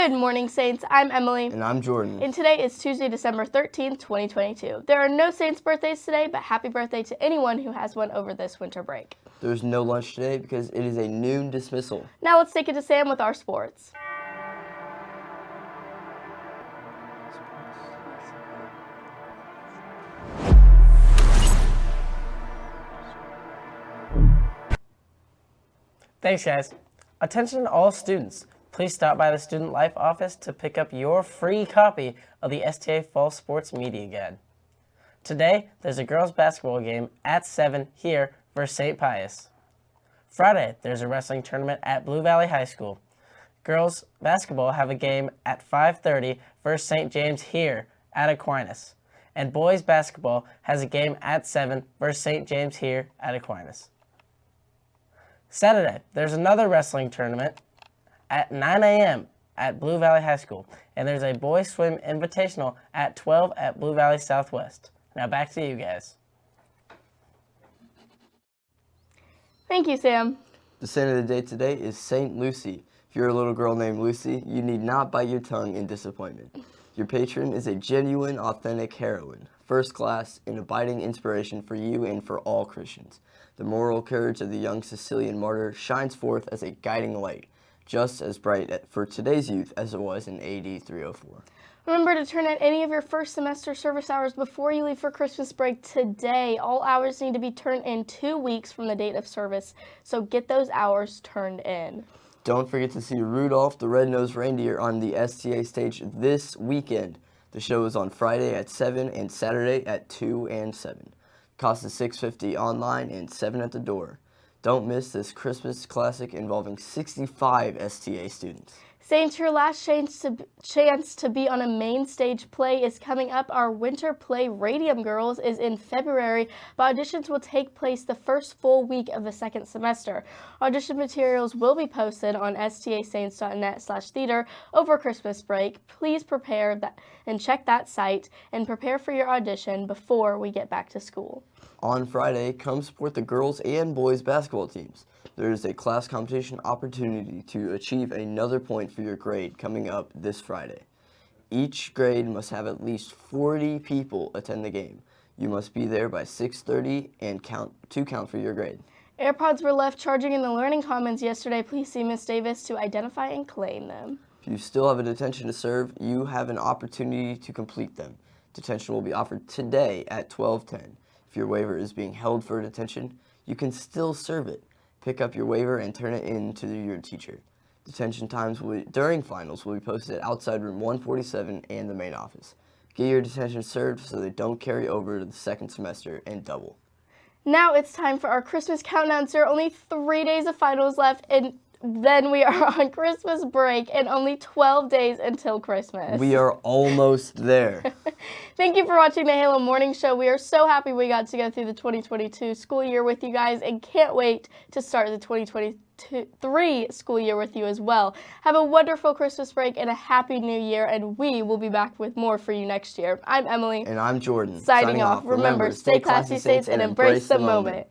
Good morning, Saints. I'm Emily. And I'm Jordan. And today is Tuesday, December 13th, 2022. There are no Saints birthdays today, but happy birthday to anyone who has one over this winter break. There's no lunch today because it is a noon dismissal. Now let's take it to Sam with our sports. Thanks, guys. Attention all students. Please stop by the Student Life office to pick up your free copy of the STA Fall Sports Media Guide. Today, there's a girls basketball game at 7 here versus St. Pius. Friday, there's a wrestling tournament at Blue Valley High School. Girls basketball have a game at 5.30 versus St. James here at Aquinas. And boys basketball has a game at 7 versus St. James here at Aquinas. Saturday, there's another wrestling tournament at 9 a.m. at Blue Valley High School, and there's a boys swim invitational at 12 at Blue Valley Southwest. Now back to you guys. Thank you, Sam. The saint of the day today is Saint Lucy. If you're a little girl named Lucy, you need not bite your tongue in disappointment. Your patron is a genuine, authentic heroine, first class, and abiding inspiration for you and for all Christians. The moral courage of the young Sicilian martyr shines forth as a guiding light, just as bright for today's youth as it was in AD 304. Remember to turn in any of your first semester service hours before you leave for Christmas break today. All hours need to be turned in two weeks from the date of service, so get those hours turned in. Don't forget to see Rudolph the Red-Nosed Reindeer on the STA stage this weekend. The show is on Friday at 7 and Saturday at 2 and 7. Cost is $6.50 online and 7 at the door. Don't miss this Christmas classic involving 65 STA students. Saints, your last chance to, chance to be on a main stage play is coming up. Our winter play, Radium Girls, is in February, but auditions will take place the first full week of the second semester. Audition materials will be posted on stasaints.net slash theater over Christmas break. Please prepare that and check that site and prepare for your audition before we get back to school. On Friday, come support the girls and boys basketball teams. There is a class competition opportunity to achieve another point for your grade coming up this Friday. Each grade must have at least 40 people attend the game. You must be there by 6.30 and count to count for your grade. AirPods were left charging in the Learning Commons yesterday. Please see Ms. Davis to identify and claim them. If you still have a detention to serve, you have an opportunity to complete them. Detention will be offered today at 1210. If your waiver is being held for detention, you can still serve it. Pick up your waiver and turn it in to your teacher. Detention times will, during finals will be posted outside room 147 and the main office. Get your detention served so they don't carry over to the second semester and double. Now it's time for our Christmas countdown, sir. Only three days of finals left and then we are on Christmas break and only 12 days until Christmas. We are almost there. Thank you for watching the Halo Morning Show. We are so happy we got to go through the 2022 school year with you guys and can't wait to start the 2023 school year with you as well. Have a wonderful Christmas break and a happy new year and we will be back with more for you next year. I'm Emily. And I'm Jordan. Signing, Signing off. off. Remember, stay classy, Saints, and embrace the moment. moment.